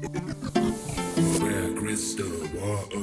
Where crystal water.